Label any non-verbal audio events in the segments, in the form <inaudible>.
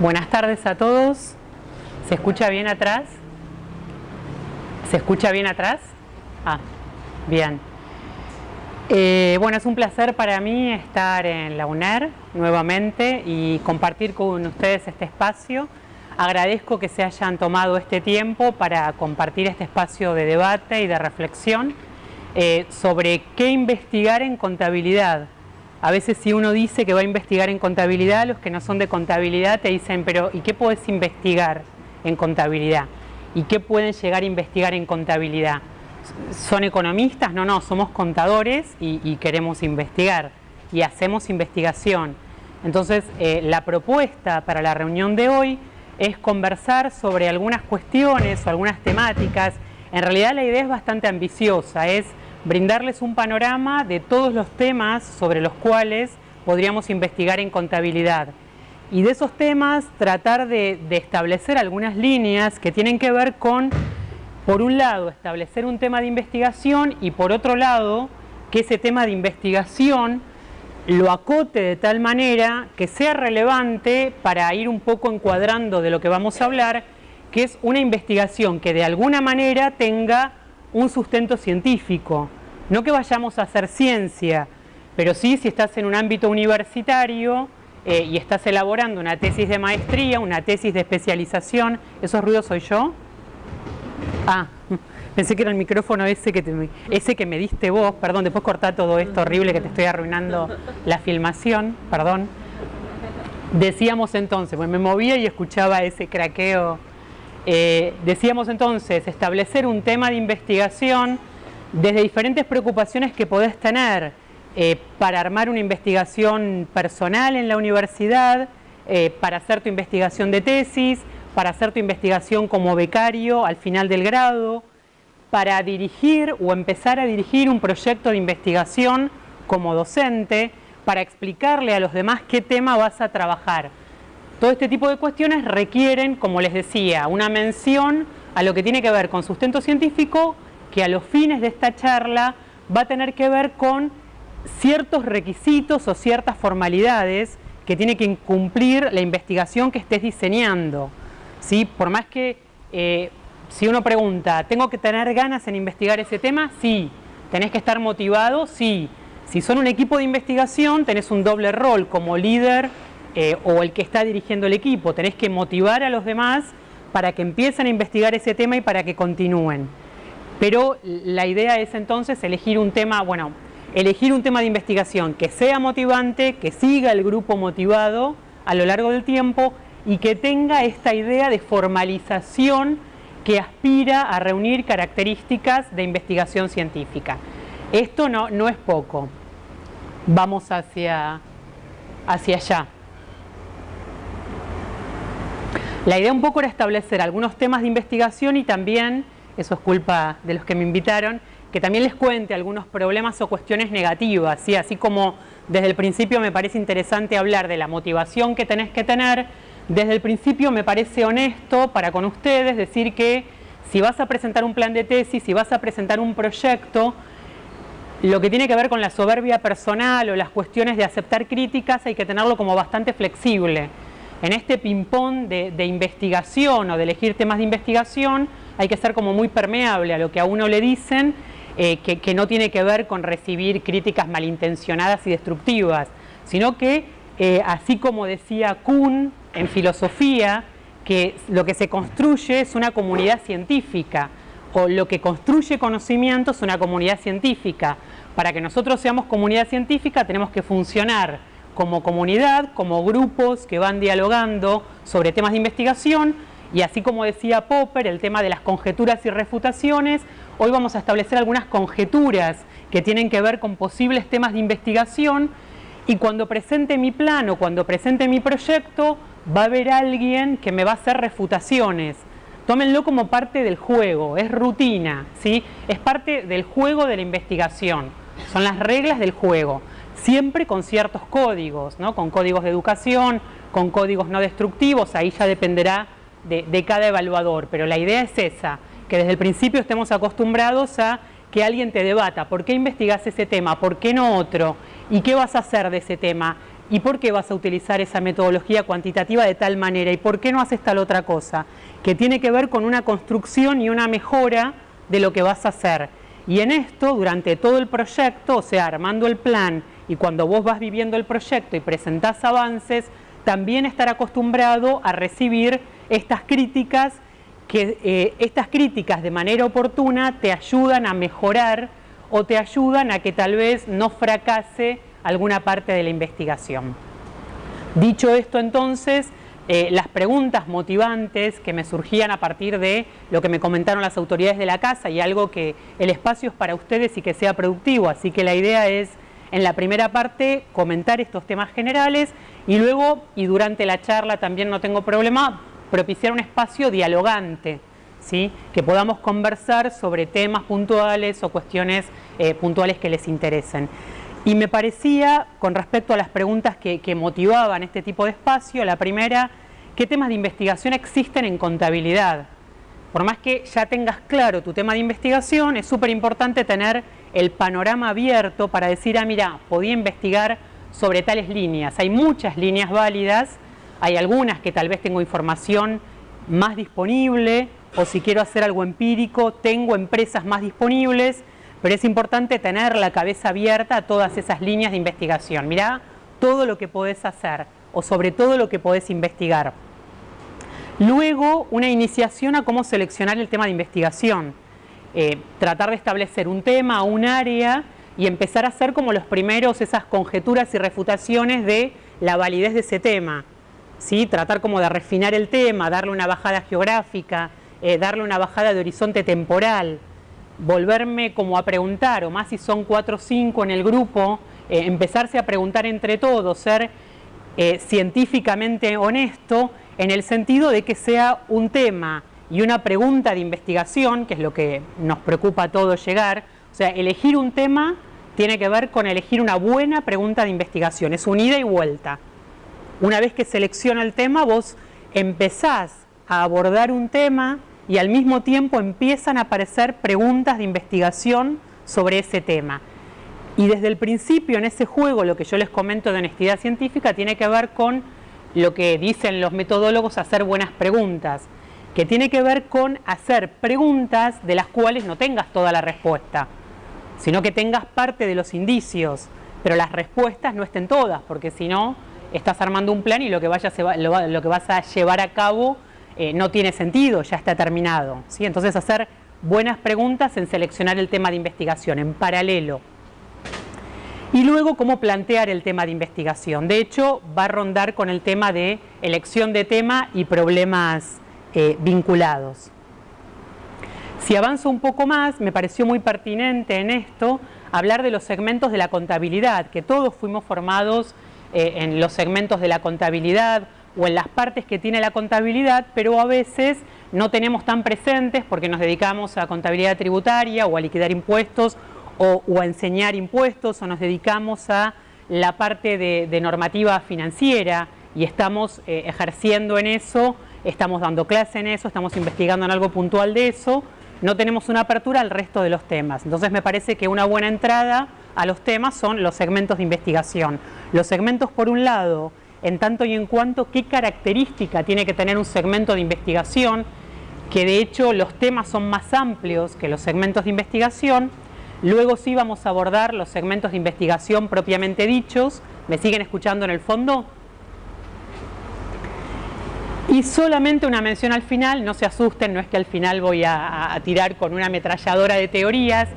Buenas tardes a todos. ¿Se escucha bien atrás? ¿Se escucha bien atrás? Ah, bien. Eh, bueno, es un placer para mí estar en la UNER nuevamente y compartir con ustedes este espacio. Agradezco que se hayan tomado este tiempo para compartir este espacio de debate y de reflexión eh, sobre qué investigar en contabilidad. A veces si uno dice que va a investigar en contabilidad, los que no son de contabilidad te dicen, pero ¿y qué puedes investigar en contabilidad? ¿Y qué pueden llegar a investigar en contabilidad? ¿Son economistas? No, no, somos contadores y, queremos investigar y hacemos investigación. Entonces, eh, la propuesta para la reunión de hoy es conversar sobre algunas cuestiones o algunas temáticas. En realidad la idea es bastante ambiciosa, es brindarles un panorama de todos los temas sobre los cuales podríamos investigar en contabilidad. Y de esos temas tratar de, establecer algunas líneas que tienen que ver con por un lado, establecer un tema de investigación y por otro lado, que ese tema de investigación lo acote de tal manera que sea relevante para ir un poco encuadrando de lo que vamos a hablar, que es una investigación que de alguna manera tenga un sustento científico. No que vayamos a hacer ciencia, pero sí si estás en un ámbito universitario eh, y estás elaborando una tesis de maestría, una tesis de especialización, ¿esos ruidos soy yo? Ah, <laughs> pensé que era el micrófono ese que, ese que me diste vos, perdón, después cortá todo esto horrible que te estoy arruinando la filmación, perdón. Decíamos entonces, pues me movía y escuchaba ese craqueo. Eh, decíamos entonces, establecer un tema de investigación desde diferentes preocupaciones que podés tener eh, para armar una investigación personal en la universidad, eh, para hacer tu investigación de tesis, para hacer tu investigación como becario al final del grado, para dirigir o empezar a dirigir un proyecto de investigación como docente, para explicarle a los demás qué tema vas a trabajar. Todo este tipo de cuestiones requieren, como les decía, una mención a lo que tiene que ver con sustento científico, que a los fines de esta charla va a tener que ver con ciertos requisitos o ciertas formalidades que tiene que cumplir la investigación que estés diseñando. ¿sí? Por más que eh, si uno pregunta, ¿tengo que tener ganas en investigar ese tema? Sí. ¿Tenés que estar motivado? Sí. Si son un equipo de investigación, tenés un doble rol como líder eh, o el que está dirigiendo el equipo. Tenés que motivar a los demás para que empiecen a investigar ese tema y para que continúen. Pero la idea es entonces elegir un tema, bueno, elegir un tema de investigación que sea motivante, que siga el grupo motivado a lo largo del tiempo y que tenga esta idea de formalización que aspira a reunir características de investigación científica. Esto no, no es poco. Vamos hacia, hacia allá. La idea un poco era establecer algunos temas de investigación y también, eso es culpa de los que me invitaron, que también les cuente algunos problemas o cuestiones negativas, ¿sí? así como desde el principio me parece interesante hablar de la motivación que tenés que tener, desde el principio me parece honesto para con ustedes decir que si vas a presentar un plan de tesis, si vas a presentar un proyecto, lo que tiene que ver con la soberbia personal o las cuestiones de aceptar críticas hay que tenerlo como bastante flexible. En este ping-pong de, investigación o de elegir temas de investigación hay que ser como muy permeable a lo que a uno le dicen, eh, que, no tiene que ver con recibir críticas malintencionadas y destructivas, sino que eh, así como decía Kuhn en filosofía, que lo que se construye es una comunidad científica, o lo que construye conocimiento es una comunidad científica. Para que nosotros seamos comunidad científica tenemos que funcionar como comunidad, como grupos que van dialogando sobre temas de investigación, y así como decía Popper, el tema de las conjeturas y refutaciones, hoy vamos a establecer algunas conjeturas que tienen que ver con posibles temas de investigación y cuando presente mi plan o cuando presente mi proyecto va a haber alguien que me va a hacer refutaciones. Tómenlo como parte del juego, es rutina, ¿sí? es parte del juego de la investigación, son las reglas del juego, siempre con ciertos códigos, ¿no? con códigos de educación, con códigos no destructivos, ahí ya dependerá de, de cada evaluador, pero la idea es esa, que desde el principio estemos acostumbrados a que alguien te debata, ¿por qué investigas ese tema? ¿Por qué no otro? ¿Y qué vas a hacer de ese tema? ¿Y por qué vas a utilizar esa metodología cuantitativa de tal manera? ¿Y por qué no haces tal otra cosa? Que tiene que ver con una construcción y una mejora de lo que vas a hacer. Y en esto, durante todo el proyecto, o sea, armando el plan y cuando vos vas viviendo el proyecto y presentás avances, también estar acostumbrado a recibir estas críticas, que eh, estas críticas de manera oportuna te ayudan a mejorar o te ayudan a que tal vez no fracase alguna parte de la investigación. Dicho esto entonces, eh, las preguntas motivantes que me surgían a partir de lo que me comentaron las autoridades de la casa y algo que el espacio es para ustedes y que sea productivo, así que la idea es en la primera parte comentar estos temas generales y luego, y durante la charla también no tengo problema, propiciar un espacio dialogante, ¿sí? que podamos conversar sobre temas puntuales o cuestiones eh, puntuales que les interesen. Y me parecía, con respecto a las preguntas que, motivaban este tipo de espacio, la primera, ¿qué temas de investigación existen en contabilidad? Por más que ya tengas claro tu tema de investigación, es súper importante tener el panorama abierto para decir, ah, mira, podía investigar sobre tales líneas. Hay muchas líneas válidas, hay algunas que tal vez tengo información más disponible, o si quiero hacer algo empírico, tengo empresas más disponibles, pero es importante tener la cabeza abierta a todas esas líneas de investigación. Mirá todo lo que podés hacer o sobre todo lo que podés investigar. Luego, una iniciación a cómo seleccionar el tema de investigación. Eh, tratar de establecer un tema, un área y empezar a hacer como los primeros esas conjeturas y refutaciones de la validez de ese tema. ¿sí? Tratar como de refinar el tema, darle una bajada geográfica, eh, darle una bajada de horizonte temporal volverme como a preguntar, o más si son cuatro o cinco en el grupo, eh, empezarse a preguntar entre todos, ser científicamente honesto en el sentido de que sea un tema y una pregunta de investigación, que es lo que nos preocupa a todos llegar, o sea, elegir un tema tiene que ver con elegir una buena pregunta de investigación, es un ida y vuelta. Una vez que selecciona el tema, vos empezás a abordar un tema y al mismo tiempo empiezan a aparecer preguntas de investigación sobre ese tema. Y desde el principio en ese juego, lo que yo les comento de honestidad científica tiene que ver con lo que dicen los metodólogos, hacer buenas preguntas, que tiene que ver con hacer preguntas de las cuales no tengas toda la respuesta, sino que tengas parte de los indicios, pero las respuestas no estén todas, porque si no, estás armando un plan y lo que, lo que vas a llevar a cabo eh, no tiene sentido, ya está terminado. ¿sí? Entonces hacer buenas preguntas en seleccionar el tema de investigación en paralelo. Y luego cómo plantear el tema de investigación. De hecho, va a rondar con el tema de elección de tema y problemas eh, vinculados. Si avanzo un poco más, me pareció muy pertinente en esto hablar de los segmentos de la contabilidad, que todos fuimos formados eh, en los segmentos de la contabilidad o en las partes que tiene la contabilidad, pero a veces no tenemos tan presentes porque nos dedicamos a contabilidad tributaria o a liquidar impuestos o, a enseñar impuestos o nos dedicamos a la parte de, normativa financiera y estamos eh, ejerciendo en eso, estamos dando clase en eso, estamos investigando en algo puntual de eso, no tenemos una apertura al resto de los temas. Entonces me parece que una buena entrada a los temas son los segmentos de investigación. Los segmentos, por un lado, en tanto y en cuanto qué característica tiene que tener un segmento de investigación, que de hecho los temas son más amplios que los segmentos de investigación. Luego sí vamos a abordar los segmentos de investigación propiamente dichos. ¿Me siguen escuchando en el fondo? Y solamente una mención al final, no se asusten, no es que al final voy a, tirar con una ametralladora de teorías,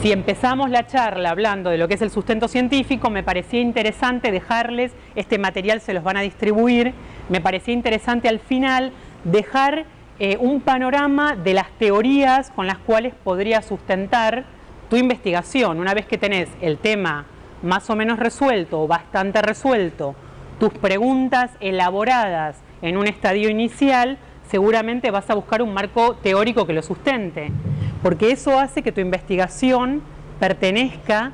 si empezamos la charla hablando de lo que es el sustento científico, me parecía interesante dejarles, este material se los van a distribuir, me parecía interesante al final dejar eh, un panorama de las teorías con las cuales podría sustentar tu investigación. Una vez que tenés el tema más o menos resuelto o bastante resuelto, tus preguntas elaboradas en un estadio inicial, seguramente vas a buscar un marco teórico que lo sustente porque eso hace que tu investigación pertenezca,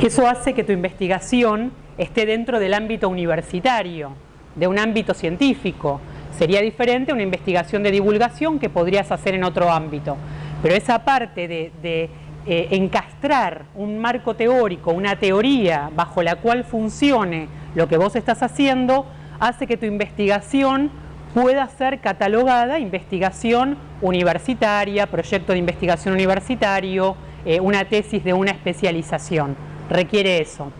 eso hace que tu investigación esté dentro del ámbito universitario, de un ámbito científico. Sería diferente una investigación de divulgación que podrías hacer en otro ámbito. Pero esa parte de, eh, encastrar un marco teórico, una teoría bajo la cual funcione lo que vos estás haciendo, hace que tu investigación pueda ser catalogada investigación universitaria, proyecto de investigación universitario, eh, una tesis de una especialización. Requiere eso.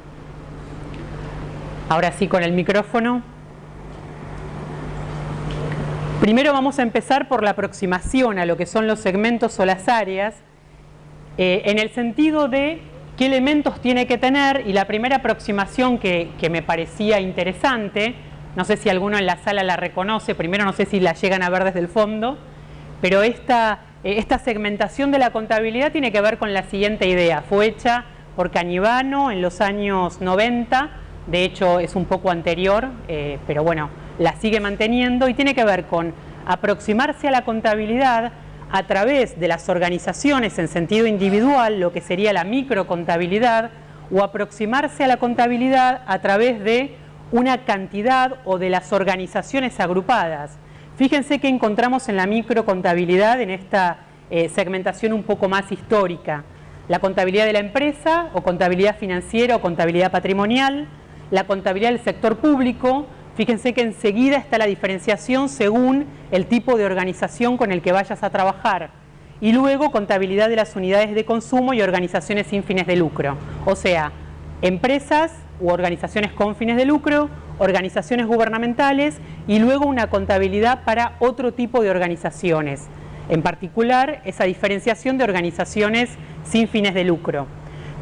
Ahora sí con el micrófono. Primero vamos a empezar por la aproximación a lo que son los segmentos o las áreas, eh, en el sentido de qué elementos tiene que tener y la primera aproximación que, me parecía interesante no sé si alguno en la sala la reconoce, primero no sé si la llegan a ver desde el fondo, pero esta, eh, segmentación de la contabilidad tiene que ver con la siguiente idea. Fue hecha por Cañivano en los años 90, de hecho es un poco anterior, eh, pero bueno, la sigue manteniendo y tiene que ver con aproximarse a la contabilidad a través de las organizaciones en sentido individual, lo que sería la microcontabilidad, o aproximarse a la contabilidad a través de una cantidad o de las organizaciones agrupadas. Fíjense que encontramos en la microcontabilidad, en esta eh, segmentación un poco más histórica, la contabilidad de la empresa o contabilidad financiera o contabilidad patrimonial, la contabilidad del sector público, fíjense que enseguida está la diferenciación según el tipo de organización con el que vayas a trabajar y luego contabilidad de las unidades de consumo y organizaciones sin fines de lucro, o sea, empresas u organizaciones con fines de lucro, organizaciones gubernamentales y luego una contabilidad para otro tipo de organizaciones, en particular esa diferenciación de organizaciones sin fines de lucro.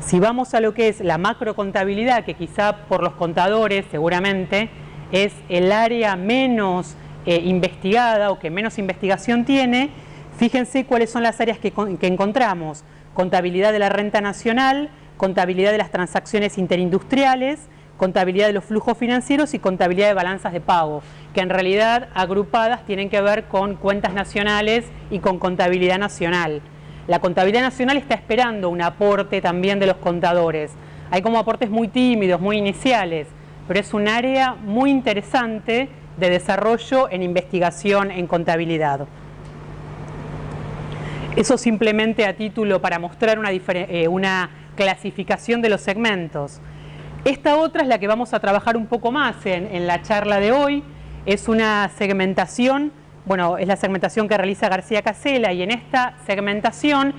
Si vamos a lo que es la macrocontabilidad, que quizá por los contadores seguramente es el área menos eh, investigada o que menos investigación tiene, fíjense cuáles son las áreas que, que encontramos. Contabilidad de la renta nacional, contabilidad de las transacciones interindustriales, contabilidad de los flujos financieros y contabilidad de balanzas de pago, que en realidad agrupadas tienen que ver con cuentas nacionales y con contabilidad nacional. La contabilidad nacional está esperando un aporte también de los contadores. Hay como aportes muy tímidos, muy iniciales, pero es un área muy interesante de desarrollo en investigación en contabilidad. Eso simplemente a título para mostrar una, eh, clasificación de los segmentos. Esta otra es la que vamos a trabajar un poco más en, la charla de hoy. Es una segmentación, bueno, es la segmentación que realiza García Casela y en esta segmentación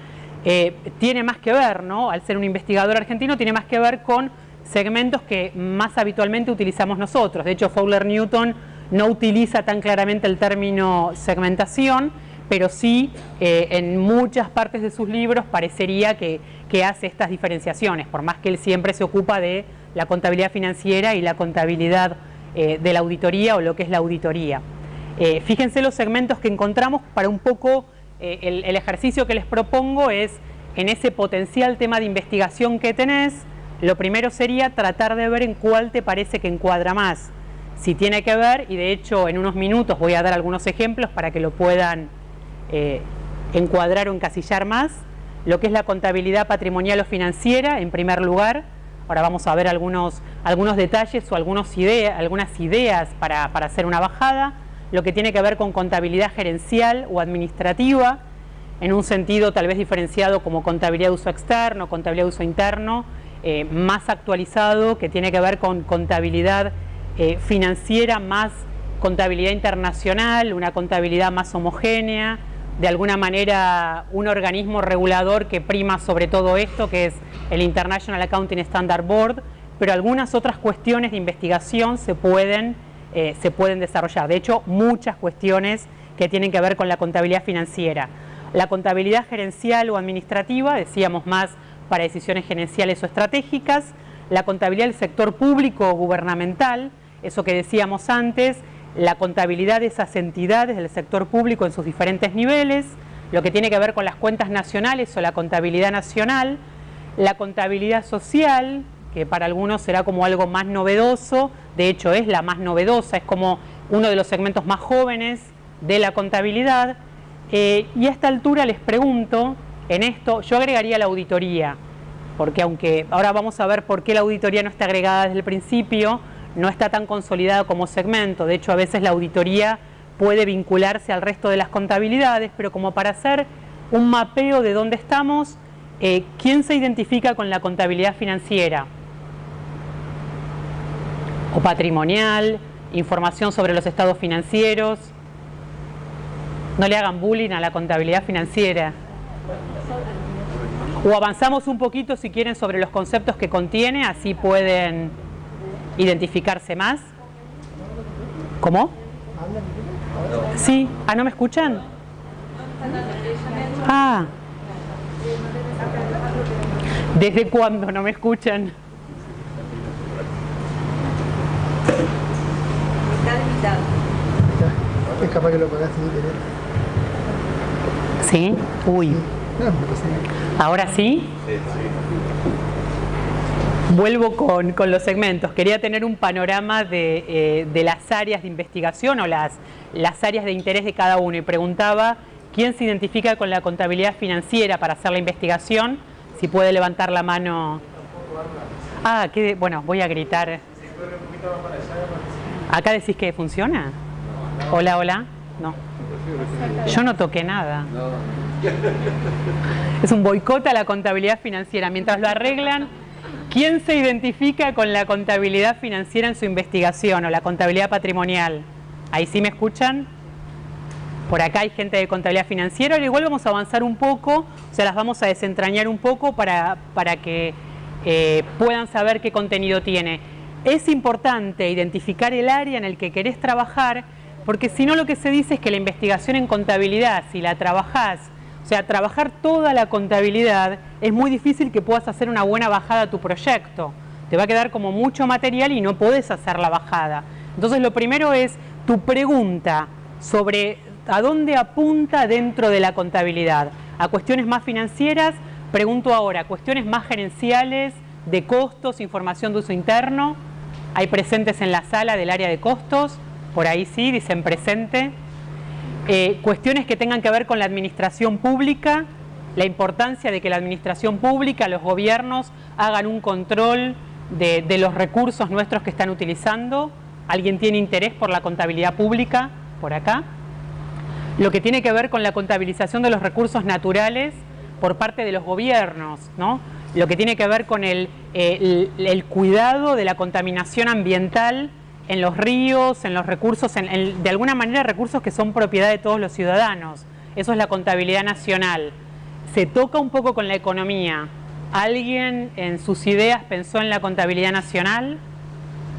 eh, tiene más que ver, ¿no? Al ser un investigador argentino, tiene más que ver con segmentos que más habitualmente utilizamos nosotros. De hecho, Fowler Newton no utiliza tan claramente el término segmentación, pero sí eh, en muchas partes de sus libros parecería que, hace estas diferenciaciones, por más que él siempre se ocupa de la contabilidad financiera y la contabilidad eh, de la auditoría o lo que es la auditoría. Eh, fíjense los segmentos que encontramos para un poco, el ejercicio que les propongo es en ese potencial tema de investigación que tenés, lo primero sería tratar de ver en cuál te parece que encuadra más. Si tiene que ver, y de hecho en unos minutos voy a dar algunos ejemplos para que lo puedan eh, encuadrar o encasillar más, lo que es la contabilidad patrimonial o financiera en primer lugar, ahora vamos a ver algunos, algunos detalles o algunas ideas para, para hacer una bajada, lo que tiene que ver con contabilidad gerencial o administrativa, en un sentido tal vez diferenciado como contabilidad de uso externo, contabilidad de uso interno, eh, más actualizado, que tiene que ver con contabilidad eh, financiera más contabilidad internacional, una contabilidad más homogénea, de alguna manera un organismo regulador que prima sobre todo esto, que es el International Accounting Standard Board, pero algunas otras cuestiones de investigación se pueden, eh, se pueden desarrollar. De hecho, muchas cuestiones que tienen que ver con la contabilidad financiera. La contabilidad gerencial o administrativa, decíamos más para decisiones gerenciales o estratégicas, la contabilidad del sector público o gubernamental, eso que decíamos antes, la contabilidad de esas entidades del sector público en sus diferentes niveles, lo que tiene que ver con las cuentas nacionales o la contabilidad nacional, la contabilidad social, que para algunos será como algo más novedoso, de hecho es la más novedosa, es como uno de los segmentos más jóvenes de la contabilidad, eh, y a esta altura les pregunto, en esto, yo agregaría la auditoría, porque aunque ahora vamos a ver por qué la auditoría no está agregada desde el principio, no está tan consolidado como segmento, de hecho a veces la auditoría puede vincularse al resto de las contabilidades, pero como para hacer un mapeo de dónde estamos, eh, ¿quién se identifica con la contabilidad financiera? O patrimonial, información sobre los estados financieros. No le hagan bullying a la contabilidad financiera. O avanzamos un poquito si quieren sobre los conceptos que contiene, así pueden identificarse más. ¿Cómo? Sí. Ah, ¿no me escuchan? Ah. ¿Desde cuándo no me escuchan? Es capaz que lo pagaste ¿Sí? Uy. ¿Ahora sí? Vuelvo con, los segmentos. Quería tener un panorama de, eh, las áreas de investigación o las, las áreas de interés de cada uno y preguntaba quién se identifica con la contabilidad financiera para hacer la investigación, si puede levantar la mano. Ah, que, bueno, voy a gritar. ¿Acá decís que funciona? Hola, hola. No. Yo no toqué nada. Es un boicot a la contabilidad financiera. Mientras lo arreglan, ¿quién se identifica con la contabilidad financiera en su investigación o la contabilidad patrimonial? ¿Ahí sí me escuchan? Por acá hay gente de contabilidad financiera, igual vamos a avanzar un poco, o sea, las vamos a desentrañar un poco para, para que eh, puedan saber qué contenido tiene. Es importante identificar el área en el que querés trabajar, porque si no lo que se dice es que la investigación en contabilidad, si la trabajás, o sea, trabajar toda la contabilidad, es muy difícil que puedas hacer una buena bajada a tu proyecto. Te va a quedar como mucho material y no podés hacer la bajada. Entonces lo primero es tu pregunta sobre a dónde apunta dentro de la contabilidad. A cuestiones más financieras, pregunto ahora, cuestiones más gerenciales, de costos, información de uso interno. Hay presentes en la sala del área de costos, por ahí sí, dicen presente. Eh, cuestiones que tengan que ver con la administración pública, la importancia de que la administración pública, los gobiernos, hagan un control de, los recursos nuestros que están utilizando. ¿Alguien tiene interés por la contabilidad pública? Por acá lo que tiene que ver con la contabilización de los recursos naturales por parte de los gobiernos, ¿no? lo que tiene que ver con el, el, cuidado de la contaminación ambiental en los ríos, en los recursos, de alguna manera recursos que son propiedad de todos los ciudadanos. Eso es la contabilidad nacional. Se toca un poco con la economía. ¿Alguien en sus ideas pensó en la contabilidad nacional?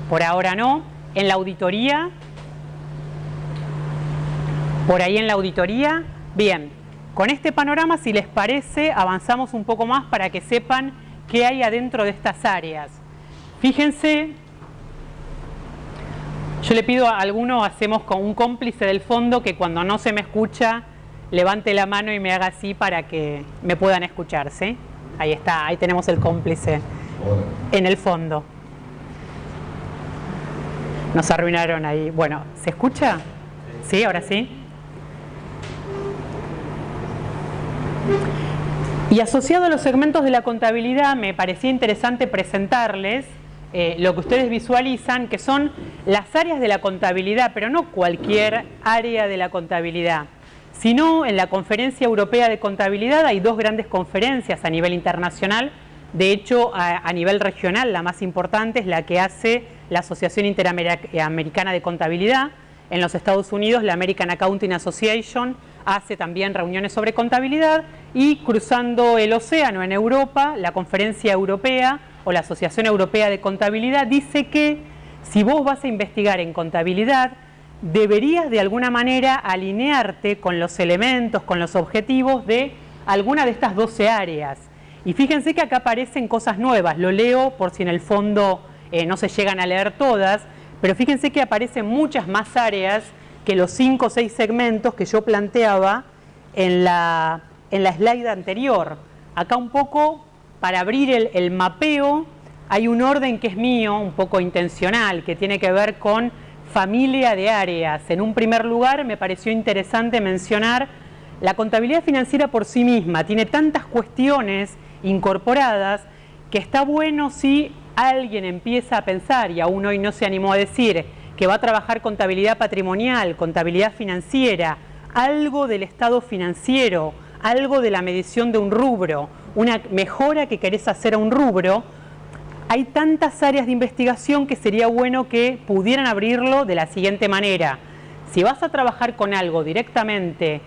Por ahora no. En la auditoría por ahí en la auditoría. Bien, con este panorama, si les parece, avanzamos un poco más para que sepan qué hay adentro de estas áreas. Fíjense, yo le pido a alguno, hacemos con un cómplice del fondo que cuando no se me escucha, levante la mano y me haga así para que me puedan escuchar, ¿sí? Ahí está, ahí tenemos el cómplice en el fondo. Nos arruinaron ahí. Bueno, ¿se escucha? ¿Sí? ¿Ahora sí? Y asociado a los segmentos de la contabilidad me parecía interesante presentarles eh, lo que ustedes visualizan, que son las áreas de la contabilidad, pero no cualquier área de la contabilidad, sino en la Conferencia Europea de Contabilidad hay dos grandes conferencias a nivel internacional, de hecho a nivel regional la más importante es la que hace la Asociación Interamericana de Contabilidad, en los Estados Unidos la American Accounting Association, hace también reuniones sobre contabilidad. Y cruzando el océano en Europa, la Conferencia Europea o la Asociación Europea de Contabilidad dice que si vos vas a investigar en contabilidad, deberías de alguna manera alinearte con los elementos, con los objetivos de alguna de estas 12 áreas. Y fíjense que acá aparecen cosas nuevas, lo leo por si en el fondo eh, no se llegan a leer todas, pero fíjense que aparecen muchas más áreas que los cinco o seis segmentos que yo planteaba en la, en la slide anterior. Acá un poco, para abrir el, mapeo, hay un orden que es mío, un poco intencional, que tiene que ver con familia de áreas. En un primer lugar, me pareció interesante mencionar la contabilidad financiera por sí misma. Tiene tantas cuestiones incorporadas que está bueno si alguien empieza a pensar, y aún hoy no se animó a decir, que va a trabajar contabilidad patrimonial, contabilidad financiera, algo del estado financiero, algo de la medición de un rubro, una mejora que querés hacer a un rubro, hay tantas áreas de investigación que sería bueno que pudieran abrirlo de la siguiente manera. Si vas a trabajar con algo directamente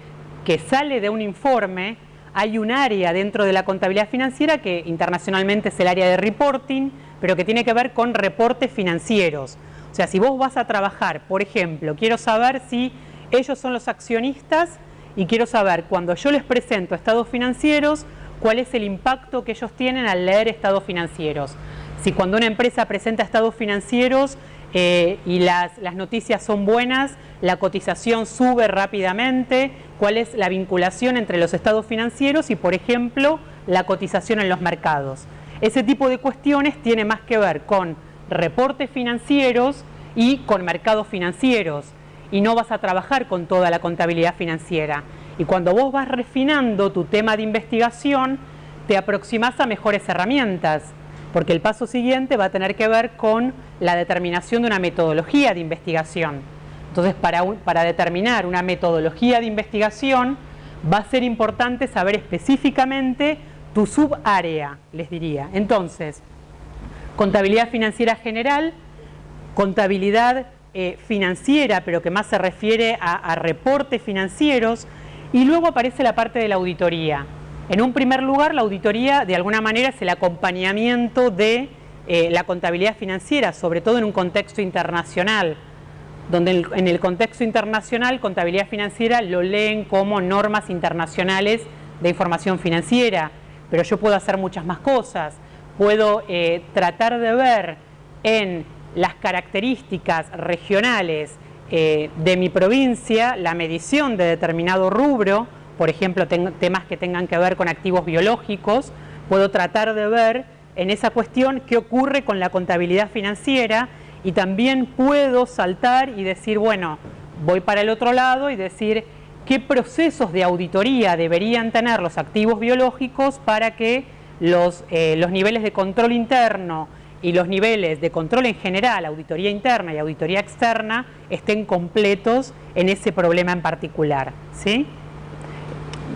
que sale de un informe, hay un área dentro de la contabilidad financiera que internacionalmente es el área de reporting, pero que tiene que ver con reportes financieros. O sea, si vos vas a trabajar, por ejemplo, quiero saber si ellos son los accionistas y quiero saber cuando yo les presento estados financieros, cuál es el impacto que ellos tienen al leer estados financieros. Si cuando una empresa presenta estados financieros eh, y las, las noticias son buenas, la cotización sube rápidamente, cuál es la vinculación entre los estados financieros y, por ejemplo, la cotización en los mercados. Ese tipo de cuestiones tiene más que ver con reportes financieros y con mercados financieros y no vas a trabajar con toda la contabilidad financiera. Y cuando vos vas refinando tu tema de investigación, te aproximas a mejores herramientas, porque el paso siguiente va a tener que ver con la determinación de una metodología de investigación. Entonces, para, para determinar una metodología de investigación, va a ser importante saber específicamente tu subárea, les diría. Entonces, contabilidad financiera general, contabilidad eh, financiera, pero que más se refiere a, reportes financieros, y luego aparece la parte de la auditoría. En un primer lugar, la auditoría de alguna manera es el acompañamiento de eh, la contabilidad financiera, sobre todo en un contexto internacional, donde en el contexto internacional contabilidad financiera lo leen como normas internacionales de información financiera, pero yo puedo hacer muchas más cosas. Puedo eh, tratar de ver en las características regionales eh, de mi provincia la medición de determinado rubro, por ejemplo, temas que tengan que ver con activos biológicos, puedo tratar de ver en esa cuestión qué ocurre con la contabilidad financiera y también puedo saltar y decir, bueno, voy para el otro lado y decir qué procesos de auditoría deberían tener los activos biológicos para que los, eh, los niveles de control interno y los niveles de control en general, auditoría interna y auditoría externa, estén completos en ese problema en particular. ¿sí?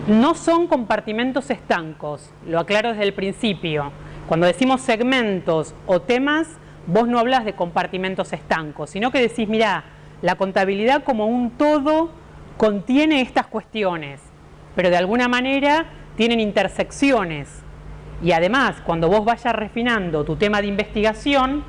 No son compartimentos estancos, lo aclaro desde el principio. Cuando decimos segmentos o temas, vos no hablas de compartimentos estancos, sino que decís, mira, la contabilidad como un todo contiene estas cuestiones, pero de alguna manera tienen intersecciones. Y además, cuando vos vayas refinando tu tema de investigación,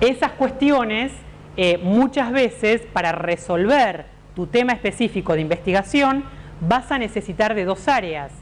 esas cuestiones eh, muchas veces para resolver tu tema específico de investigación vas a necesitar de dos áreas.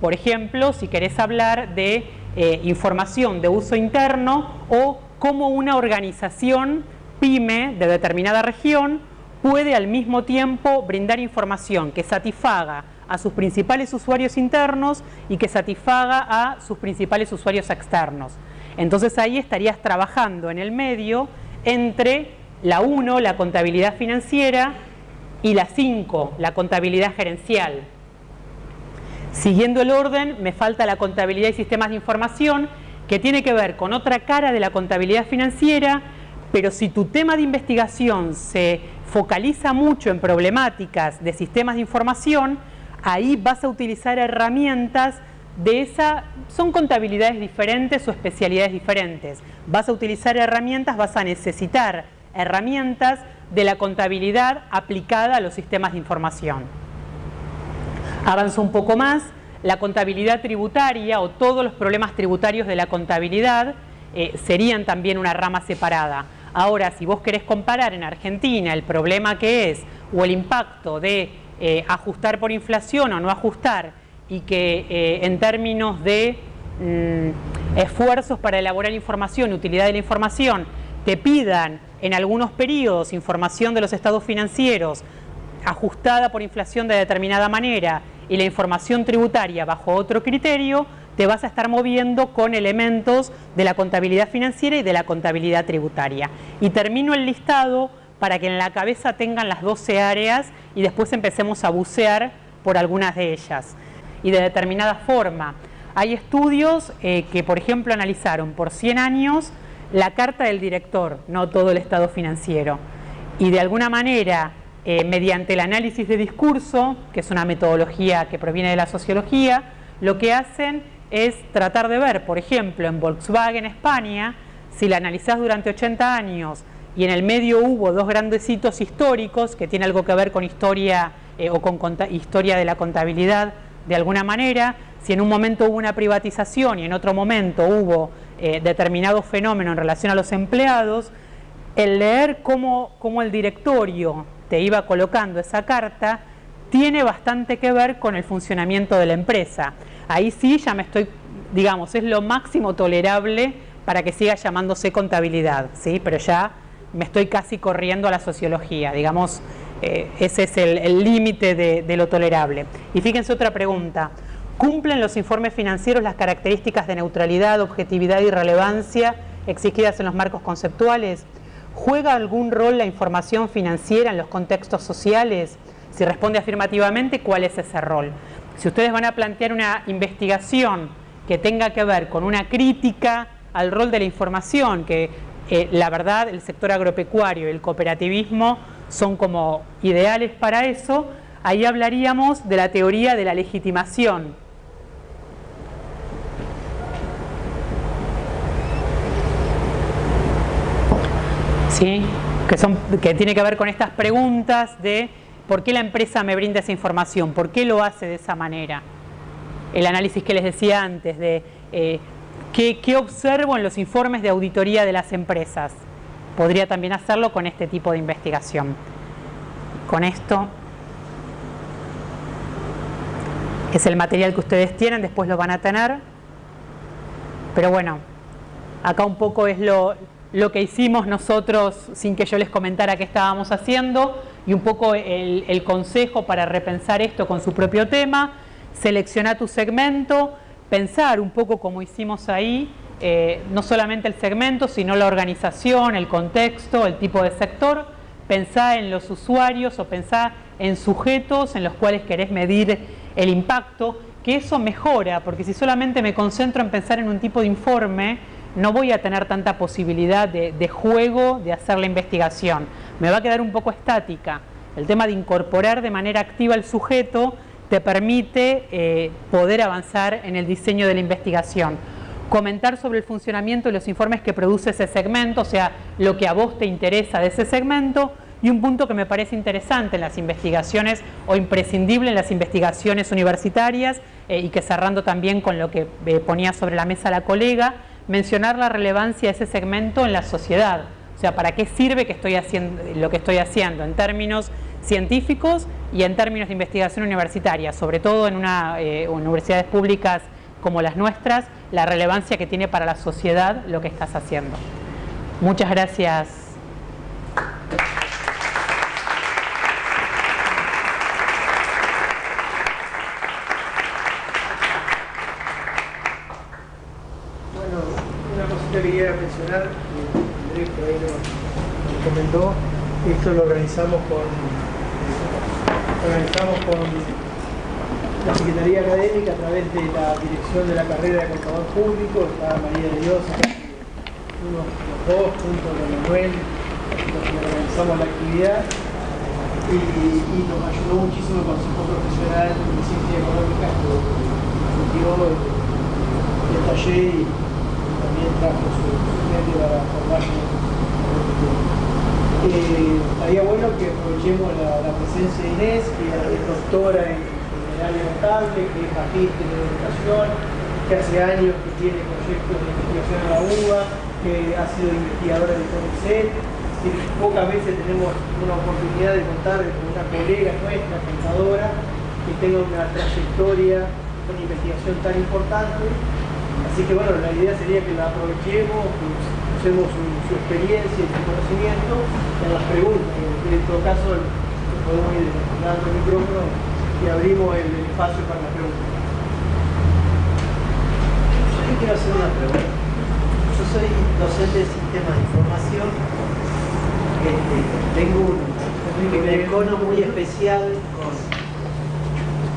Por ejemplo, si querés hablar de eh, información de uso interno o cómo una organización pyme de determinada región puede al mismo tiempo brindar información que satisfaga a sus principales usuarios internos y que satisfaga a sus principales usuarios externos. Entonces ahí estarías trabajando en el medio entre la 1, la contabilidad financiera, y la 5, la contabilidad gerencial. Siguiendo el orden, me falta la contabilidad y sistemas de información, que tiene que ver con otra cara de la contabilidad financiera, pero si tu tema de investigación se focaliza mucho en problemáticas de sistemas de información, ahí vas a utilizar herramientas de esa, son contabilidades diferentes o especialidades diferentes. Vas a utilizar herramientas, vas a necesitar herramientas de la contabilidad aplicada a los sistemas de información. Avanzo un poco más, la contabilidad tributaria o todos los problemas tributarios de la contabilidad eh, serían también una rama separada. Ahora, si vos querés comparar en Argentina el problema que es o el impacto de eh, ajustar por inflación o no ajustar y que eh, en términos de mm, esfuerzos para elaborar información, utilidad de la información, te pidan en algunos periodos información de los estados financieros ajustada por inflación de determinada manera y la información tributaria bajo otro criterio, te vas a estar moviendo con elementos de la contabilidad financiera y de la contabilidad tributaria. Y termino el listado para que en la cabeza tengan las 12 áreas y después empecemos a bucear por algunas de ellas. Y de determinada forma, hay estudios eh, que, por ejemplo, analizaron por 100 años la carta del director, no todo el estado financiero. Y de alguna manera eh, mediante el análisis de discurso, que es una metodología que proviene de la sociología, lo que hacen es tratar de ver, por ejemplo, en Volkswagen España, si la analizás durante 80 años y en el medio hubo dos grandes hitos históricos que tienen algo que ver con historia eh, o con historia de la contabilidad de alguna manera, si en un momento hubo una privatización y en otro momento hubo eh, determinado fenómeno en relación a los empleados, el leer cómo, cómo el directorio te iba colocando esa carta tiene bastante que ver con el funcionamiento de la empresa. Ahí sí ya me estoy, digamos, es lo máximo tolerable para que siga llamándose contabilidad, ¿sí? pero ya me estoy casi corriendo a la sociología, digamos, eh, ese es el límite de, de lo tolerable. Y fíjense otra pregunta, ¿cumplen los informes financieros las características de neutralidad, objetividad y relevancia exigidas en los marcos conceptuales? ¿Juega algún rol la información financiera en los contextos sociales? Si responde afirmativamente, ¿cuál es ese rol? Si ustedes van a plantear una investigación que tenga que ver con una crítica al rol de la información, que eh, la verdad el sector agropecuario y el cooperativismo son como ideales para eso, ahí hablaríamos de la teoría de la legitimación. ¿Sí? Que, son, que tiene que ver con estas preguntas de por qué la empresa me brinda esa información, por qué lo hace de esa manera. El análisis que les decía antes de eh, ¿Qué, observo en los informes de auditoría de las empresas? Podría también hacerlo con este tipo de investigación. Con esto es el material que ustedes tienen, después lo van a tener. Pero bueno, acá un poco es lo, que hicimos nosotros sin que yo les comentara qué estábamos haciendo y un poco el, el consejo para repensar esto con su propio tema. Selecciona tu segmento, pensar un poco como hicimos ahí, eh, no solamente el segmento, sino la organización, el contexto, el tipo de sector, pensar en los usuarios o pensar en sujetos en los cuales querés medir el impacto, que eso mejora, porque si solamente me concentro en pensar en un tipo de informe, no voy a tener tanta posibilidad de, de juego de hacer la investigación. Me va a quedar un poco estática. El tema de incorporar de manera activa el sujeto te permite eh, poder avanzar en el diseño de la investigación. Comentar sobre el funcionamiento de los informes que produce ese segmento, o sea, lo que a vos te interesa de ese segmento, y un punto que me parece interesante en las investigaciones o imprescindible en las investigaciones universitarias eh, y que cerrando también con lo que eh, ponía sobre la mesa la colega, mencionar la relevancia de ese segmento en la sociedad. O sea, ¿para qué sirve que estoy haciendo, lo que estoy haciendo en términos científicos y en términos de investigación universitaria, sobre todo en una, eh, universidades públicas como las nuestras, la relevancia que tiene para la sociedad lo que estás haciendo. Muchas gracias. Bueno, una que quería mencionar, por ahí nos comentó, esto lo organizamos con organizamos con la Secretaría Académica a través de la dirección de la carrera de contador público, está María de Dios, los dos, junto con Manuel, organizamos la actividad y, nos ayudó muchísimo el Consejo Profesional de Ciencia Económica que dio el, taller y su, medio para formarse eh, estaría bueno que aprovechemos la, presencia de Inés, que es doctora en, área notable, que es magíster en educación, que hace años que tiene proyectos de investigación en la UBA, que ha sido investigadora de CONICET, pocas veces tenemos una oportunidad de contar con una colega nuestra, pensadora, que tenga una trayectoria, una investigación tan importante. Así que bueno, la idea sería que la aprovechemos, usemos su, experiencia y su conocimiento en las preguntas. En todo caso, podemos ir dando el micrófono y abrimos el, espacio para las preguntas. Yo quiero hacer una pregunta. Yo soy docente de sistemas de información. Este, tengo un, un muy especial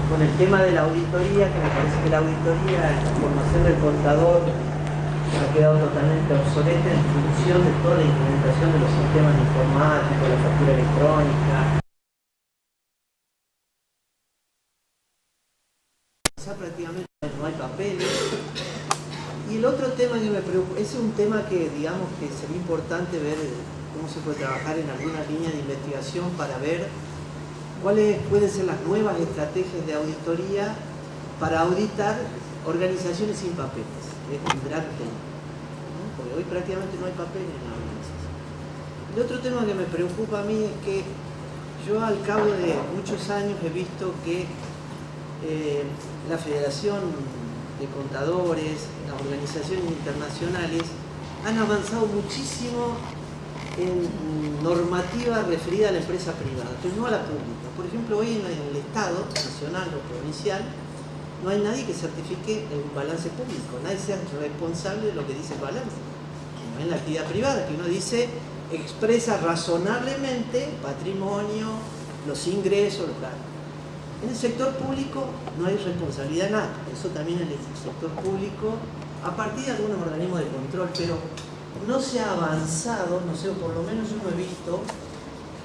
con, el tema de la auditoría, que me parece que la auditoría, la formación del contador, ha quedado totalmente obsoleta en función de toda la implementación de los sistemas informáticos, la factura electrónica. Ya prácticamente no hay papeles, el otro tema que me preocupa, ese es un tema que digamos que sería importante ver cómo se puede trabajar en alguna línea de investigación para ver cuáles pueden ser las nuevas estrategias de auditoría para auditar organizaciones sin papeles, es un gran tema. Porque hoy prácticamente no hay papel en la organización. El otro tema que me preocupa a mí es que yo al cabo de muchos años he visto que eh, la Federación de Contadores, las organizaciones internacionales han avanzado muchísimo en normativa referida a la empresa privada, pero no a la pública. Por ejemplo, hoy en el Estado, nacional o provincial, no hay nadie que certifique el balance público, nadie sea responsable de lo que dice el balance. No en la actividad privada, que uno dice, expresa razonablemente patrimonio, los ingresos, los En el sector público no hay responsabilidad nada, eso también en el sector público, a partir de algunos organismos de control, pero no se ha avanzado, no sé, por lo menos yo no he visto,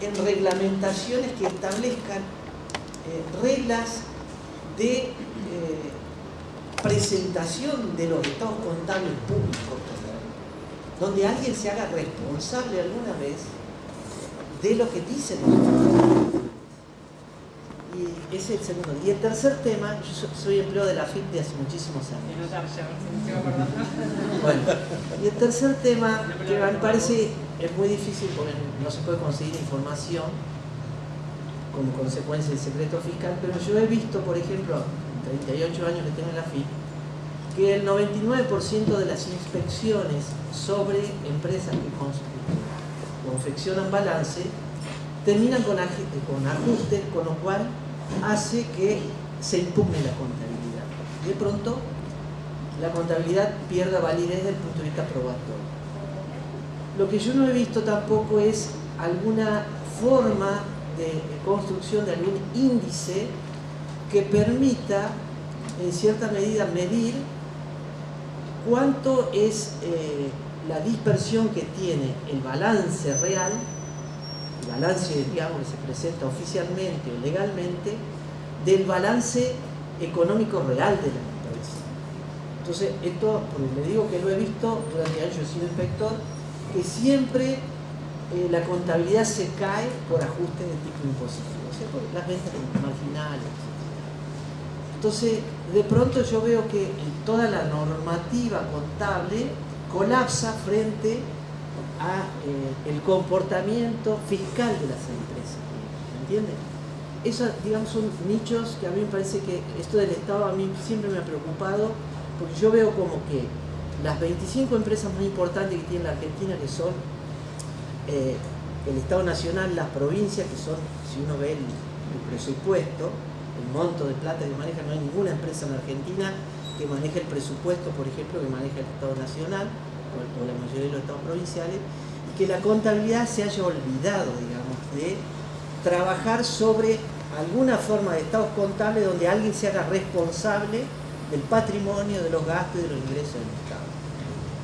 en reglamentaciones que establezcan eh, reglas de eh, presentación de los estados contables públicos, donde alguien se haga responsable alguna vez de lo que dicen los estados y ese es el segundo. Y el tercer tema, yo soy empleado de la FIP de hace muchísimos años. <laughs> Bueno, y el tercer tema, que me parece es muy difícil porque no se puede conseguir información como consecuencia del secreto fiscal, pero yo he visto, por ejemplo, en 38 años que tengo en la FIP, que el 99% de las inspecciones sobre empresas que confeccionan balance terminan con, ajustes, con lo cual hace que se impugne la contabilidad. De pronto, la contabilidad pierda validez desde el punto de vista probatorio. Lo que yo no he visto tampoco es alguna forma de construcción de algún índice que permita, en cierta medida, medir cuánto es eh, la dispersión que tiene el balance real balance, digamos, que se presenta oficialmente o legalmente, del balance económico real de la empresa. Entonces, esto, porque le digo que lo he visto durante años, yo he sido inspector, que siempre eh, la contabilidad se cae por ajustes de tipo impositivo, o sea, por las ventas marginales. Entonces, de pronto yo veo que toda la normativa contable colapsa frente a eh, el comportamiento fiscal de las empresas. ¿Me entienden? Esos, digamos, son nichos que a mí me parece que esto del Estado a mí siempre me ha preocupado, porque yo veo como que las 25 empresas más importantes que tiene la Argentina, que son eh, el Estado Nacional, las provincias, que son, si uno ve el, presupuesto, el monto de plata que maneja, no hay ninguna empresa en Argentina que maneje el presupuesto, por ejemplo, que maneja el Estado Nacional, o la mayoría de los estados provinciales, y que la contabilidad se haya olvidado, digamos, de trabajar sobre alguna forma de estados contables donde alguien se haga responsable del patrimonio, de los gastos y de los ingresos del Estado.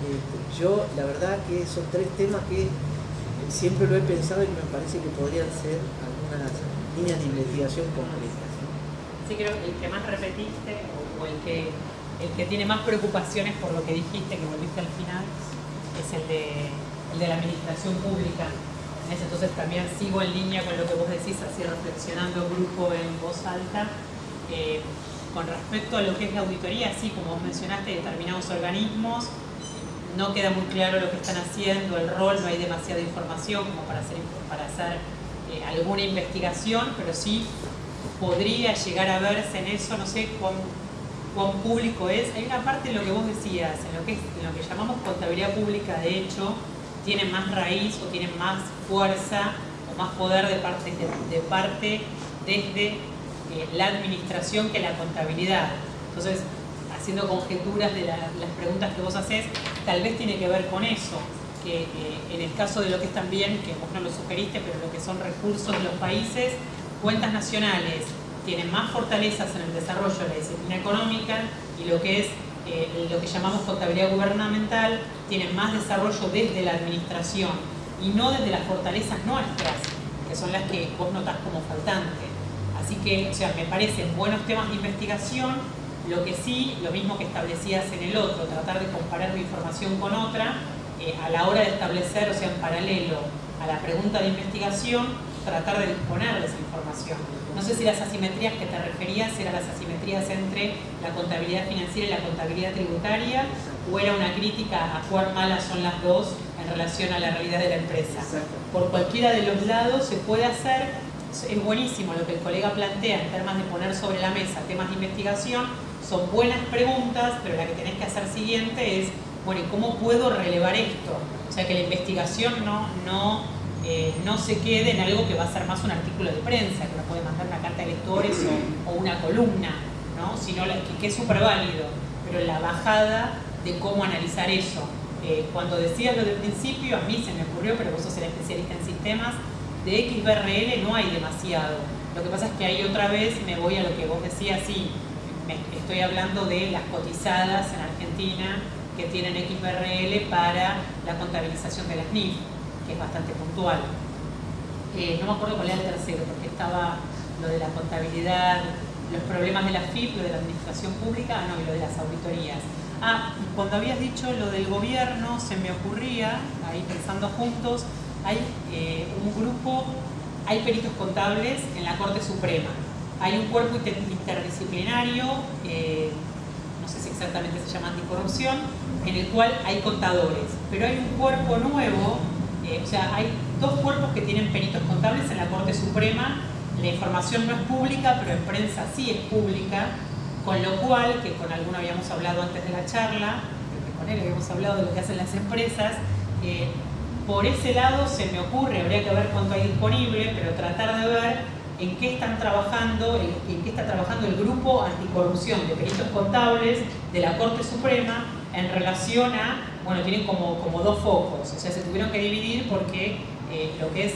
Este, yo, la verdad que son tres temas que siempre lo he pensado y me parece que podrían ser algunas líneas de investigación concretas. Sí, creo que el que más repetiste o el que el que tiene más preocupaciones por lo que dijiste, que volviste al final, es el de, la administración pública. Entonces también sigo en línea con lo que vos decís, así reflexionando grupo en voz alta. Eh, con respecto a lo que es la auditoría, sí, como vos mencionaste, determinados organismos, no queda muy claro lo que están haciendo, el rol, no hay demasiada información como para hacer, eh, alguna investigación, pero sí podría llegar a verse en eso, no sé, con cuán público es. Hay una parte de lo que vos decías, en lo que, lo que llamamos contabilidad pública, de hecho, tiene más raíz o tiene más fuerza o más poder de parte, de, parte desde eh, la administración que la contabilidad. Entonces, haciendo conjeturas de las preguntas que vos haces, tal vez tiene que ver con eso, que eh, en el caso de lo que es también, que vos no lo sugeriste, pero lo que son recursos de los países, cuentas nacionales, tienen más fortalezas en el desarrollo de la disciplina económica y lo que es eh, lo que llamamos contabilidad gubernamental tiene más desarrollo desde la administración y no desde las fortalezas nuestras, que son las que vos notás como faltante. Así que, o sea, me parecen buenos temas de investigación, Lo que sí, lo mismo que establecías en el otro, tratar de comparar información con otra, eh, a la hora de establecer, o sea, en paralelo a la pregunta de investigación, tratar de disponer de esa información. No sé si las asimetrías que te referías eran las asimetrías entre la contabilidad financiera y la contabilidad tributaria, o era una crítica a cuán malas son las dos en relación a la realidad de la empresa. Por cualquiera de los lados se puede hacer, es buenísimo lo que el colega plantea en términos de poner sobre la mesa temas de investigación, son buenas preguntas, pero la que tenés que hacer siguiente es, bueno, ¿y cómo puedo relevar esto? O sea, que la investigación no, no, eh, no se quede en algo que va a ser más un artículo de prensa, que uno puede mandar una carta de lectores o, una columna, ¿no? sino que, que es súper válido, pero la bajada de cómo analizar eso. Eh, cuando decías lo del principio, a mí se me ocurrió, pero vos sos el especialista en sistemas, de XBRL no hay demasiado. Lo que pasa es que ahí otra vez me voy a lo que vos decías, sí, estoy hablando de las cotizadas en Argentina que tienen XBRL para la contabilización de las NIF, que es bastante puntual. Eh, no me acuerdo cuál era el tercero, porque estaba lo de la contabilidad, los problemas de la FIP, lo de la administración pública, ah, no, y lo de las auditorías. Ah, cuando habías dicho lo del gobierno, se me ocurría, ahí pensando juntos, hay eh, un grupo, hay peritos contables en la Corte Suprema. Hay un cuerpo interdisciplinario, eh, no sé si exactamente se llama anticorrupción, en el cual hay contadores. Pero hay un cuerpo nuevo, eh, o sea, hay dos cuerpos que tienen peritos contables en la Corte Suprema. La información no es pública, pero en prensa sí es pública con lo cual, que con alguno habíamos hablado antes de la charla, con él habíamos hablado de lo que hacen las empresas, eh, por ese lado se me ocurre, habría que ver cuánto hay disponible, pero tratar de ver en qué están trabajando, en qué está trabajando el grupo anticorrupción de peritos contables de la Corte Suprema en relación a, bueno, tienen como, como dos focos, o sea, se tuvieron que dividir porque eh, lo que es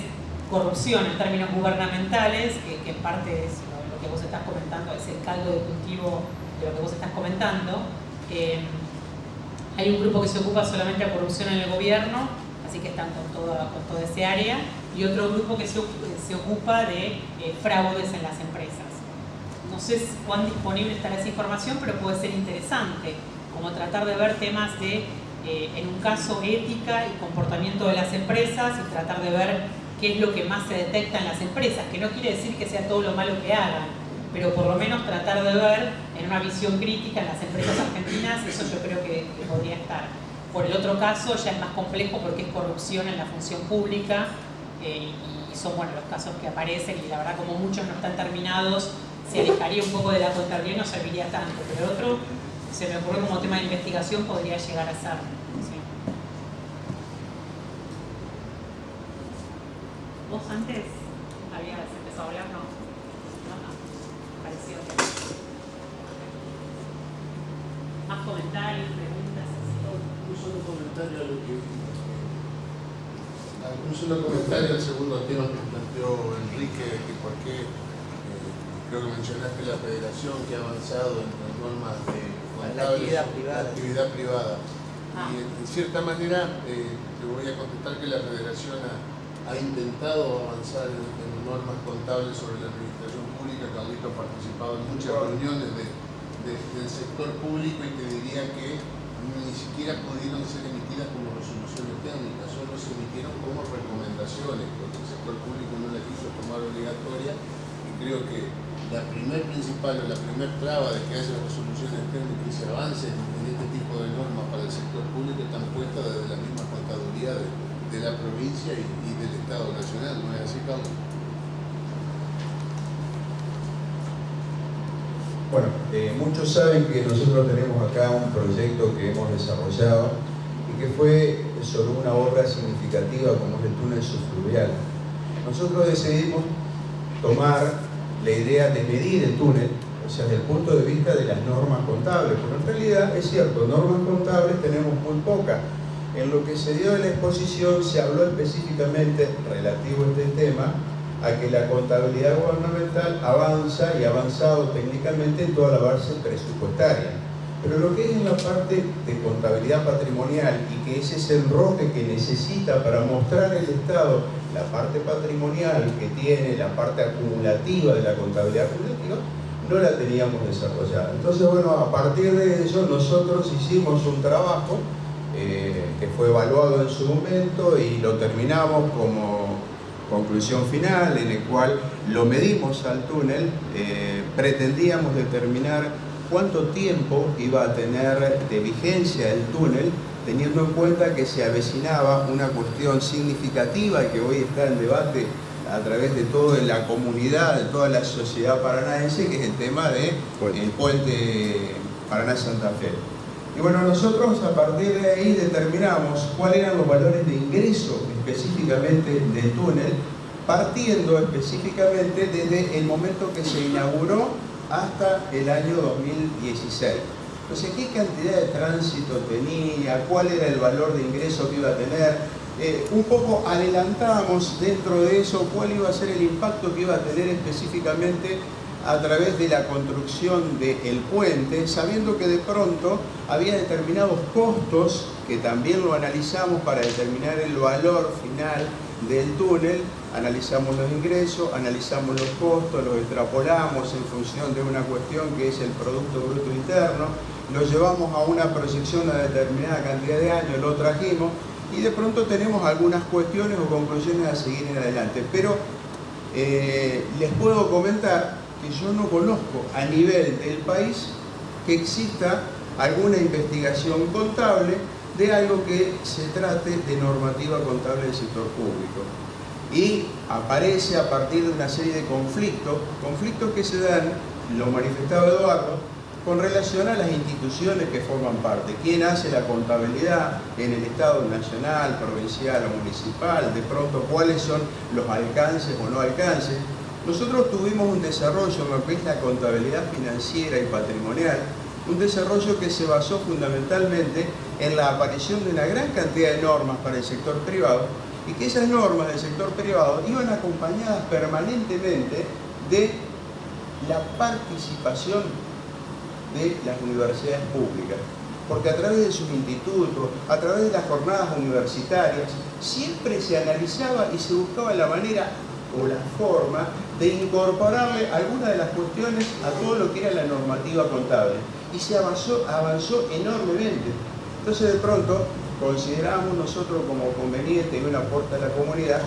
corrupción en términos gubernamentales, que en parte es que vos estás comentando, es el caldo de cultivo de lo que vos estás comentando. Eh, hay un grupo que se ocupa solamente de corrupción en el gobierno, así que están con toda, con toda ese área, y otro grupo que se, se ocupa de eh, fraudes en las empresas. No sé cuán disponible estará esa información, pero puede ser interesante, como tratar de ver temas de, eh, en un caso, ética y comportamiento de las empresas y tratar de ver qué es lo que más se detecta en las empresas, que no quiere decir que sea todo lo malo que hagan, pero por lo menos tratar de ver en una visión crítica en las empresas argentinas, eso yo creo que, podría estar. Por el otro caso ya es más complejo porque es corrupción en la función pública eh, y son bueno, los casos que aparecen y la verdad como muchos no están terminados, se alejaría un poco de la contabilidad no serviría tanto, pero otro se me ocurre como tema de investigación podría llegar a ser. ¿Vos antes habías empezado a hablar? No. No, no. Pareció que... ¿Más comentarios, preguntas? Un solo comentario a lo que... Un solo comentario al segundo tema que planteó Enrique, que por qué eh, creo que mencionaste la federación que ha avanzado en las normas de la actividad privada. actividad privada. Ah. Y en cierta manera eh, te voy a contestar que la federación ha ha intentado avanzar en, normas contables sobre la administración pública. Carlito ha participado en muchas reuniones del sector público y te diría que ni siquiera pudieron ser emitidas como resoluciones técnicas, solo se emitieron como recomendaciones, porque el sector público no las quiso tomar obligatoria y creo que la primer principal o la primer traba de que haya resoluciones técnicas y se avance en, este tipo de normas para el sector público están puestas desde la misma contaduría de, la provincia y, del Estado Nacional, ¿no es así, Carlos? Bueno, eh, muchos saben que nosotros tenemos acá un proyecto que hemos desarrollado y que fue sobre una obra significativa como es el túnel subfluvial. Nosotros decidimos tomar la idea de medir el túnel, o sea, desde el punto de vista de las normas contables, porque en realidad es cierto, normas contables tenemos muy pocas, en lo que se dio en la exposición se habló específicamente relativo a este tema a que la contabilidad gubernamental avanza y ha avanzado técnicamente en toda la base presupuestaria. Pero lo que es en la parte de contabilidad patrimonial y que es ese enroque que necesita para mostrar el Estado la parte patrimonial que tiene, la parte acumulativa de la contabilidad pública, no la teníamos desarrollada. Entonces, bueno, a partir de eso nosotros hicimos un trabajo eh, que fue evaluado en su momento y lo terminamos como conclusión final en el cual lo medimos al túnel, eh, pretendíamos determinar cuánto tiempo iba a tener de vigencia el túnel teniendo en cuenta que se avecinaba una cuestión significativa y que hoy está en debate a través de toda la comunidad, de toda la sociedad paranaense, que es el tema del de puente Paraná-Santa Fe. Y bueno, nosotros a partir de ahí determinamos cuáles eran los valores de ingreso específicamente del túnel, partiendo específicamente desde el momento que se inauguró hasta el año 2016. Entonces, ¿qué cantidad de tránsito tenía? ¿Cuál era el valor de ingreso que iba a tener? Eh, un poco adelantamos dentro de eso cuál iba a ser el impacto que iba a tener específicamente a través de la construcción del puente, sabiendo que de pronto había determinados costos que también lo analizamos para determinar el valor final del túnel, analizamos los ingresos, analizamos los costos, los extrapolamos en función de una cuestión que es el Producto Bruto Interno, lo llevamos a una proyección a determinada cantidad de años, lo trajimos y de pronto tenemos algunas cuestiones o conclusiones a seguir en adelante. Pero eh, les puedo comentar que yo no conozco a nivel del país que exista alguna investigación contable de algo que se trate de normativa contable del sector público. Y aparece a partir de una serie de conflictos, conflictos que se dan, lo manifestaba Eduardo, con relación a las instituciones que forman parte. ¿Quién hace la contabilidad en el Estado nacional, provincial o municipal? De pronto, ¿cuáles son los alcances o no alcances? Nosotros tuvimos un desarrollo en lo que es la contabilidad financiera y patrimonial, un desarrollo que se basó fundamentalmente en la aparición de una gran cantidad de normas para el sector privado y que esas normas del sector privado iban acompañadas permanentemente de la participación de las universidades públicas. Porque a través de sus institutos, a través de las jornadas universitarias, siempre se analizaba y se buscaba la manera o la forma de incorporarle algunas de las cuestiones a todo lo que era la normativa contable. Y se avanzó, avanzó enormemente. Entonces de pronto consideramos nosotros como conveniente y un aporte a la comunidad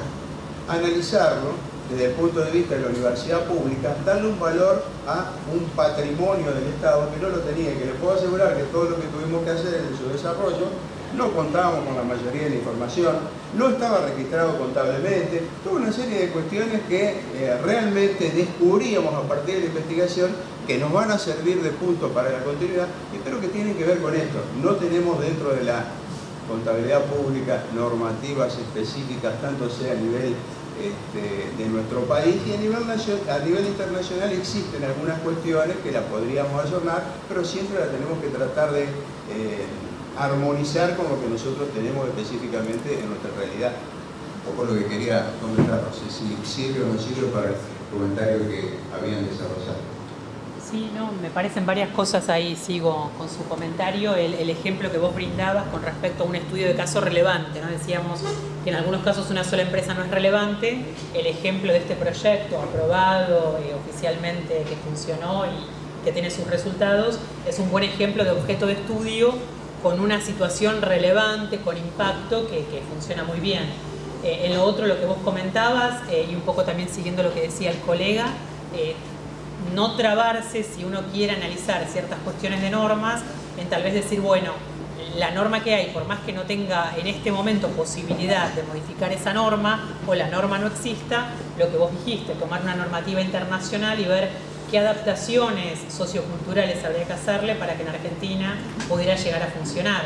analizarlo desde el punto de vista de la universidad pública, darle un valor a un patrimonio del Estado que no lo tenía, que le puedo asegurar que todo lo que tuvimos que hacer en su desarrollo, no contábamos con la mayoría de la información, no estaba registrado contablemente, toda una serie de cuestiones que eh, realmente descubríamos a partir de la investigación que nos van a servir de punto para la continuidad y creo que tienen que ver con esto. No tenemos dentro de la contabilidad pública normativas específicas, tanto sea a nivel este, de nuestro país y a nivel, internacional existen algunas cuestiones que las podríamos ayornar, pero siempre las tenemos que tratar de eh, armonizar con lo que nosotros tenemos específicamente en nuestra realidad. Un poco lo que quería comentar, no sé si sirve o no sirve para el comentario que habían desarrollado. Sí, no, me parecen varias cosas ahí, sigo con su comentario, el, ejemplo que vos brindabas con respecto a un estudio de caso relevante, ¿no? Decíamos que en algunos casos una sola empresa no es relevante, el ejemplo de este proyecto aprobado eh, oficialmente que funcionó y que tiene sus resultados, es un buen ejemplo de objeto de estudio con una situación relevante, con impacto, que, funciona muy bien. Eh, en lo otro, lo que vos comentabas, eh, y un poco también siguiendo lo que decía el colega, no trabarse si uno quiere analizar ciertas cuestiones de normas, en tal vez decir, bueno, la norma que hay, por más que no tenga en este momento posibilidad de modificar esa norma o la norma no exista, lo que vos dijiste, tomar una normativa internacional y ver qué adaptaciones socioculturales habría que hacerle para que en Argentina pudiera llegar a funcionar.